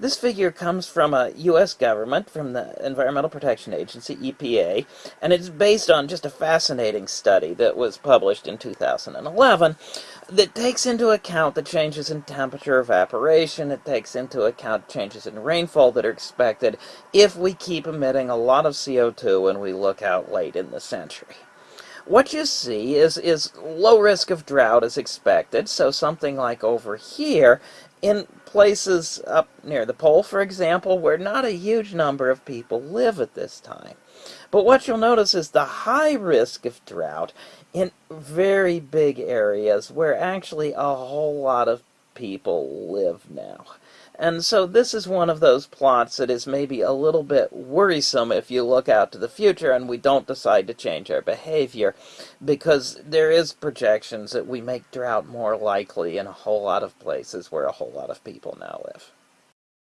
This figure comes from a U.S. government, from the Environmental Protection Agency, EPA, and it's based on just a fascinating study that was published in 2011 that takes into account the changes in temperature evaporation, it takes into account changes in rainfall that are expected if we keep emitting a lot of CO2 when we look out late in the century. What you see is, is low risk of drought as expected, so something like over here in places up near the pole, for example, where not a huge number of people live at this time. But what you'll notice is the high risk of drought in very big areas where actually a whole lot of people live now. And so this is one of those plots that is maybe a little bit worrisome if you look out to the future and we don't decide to change our behavior because there is projections that we make drought more likely in a whole lot of places where a whole lot of people now live.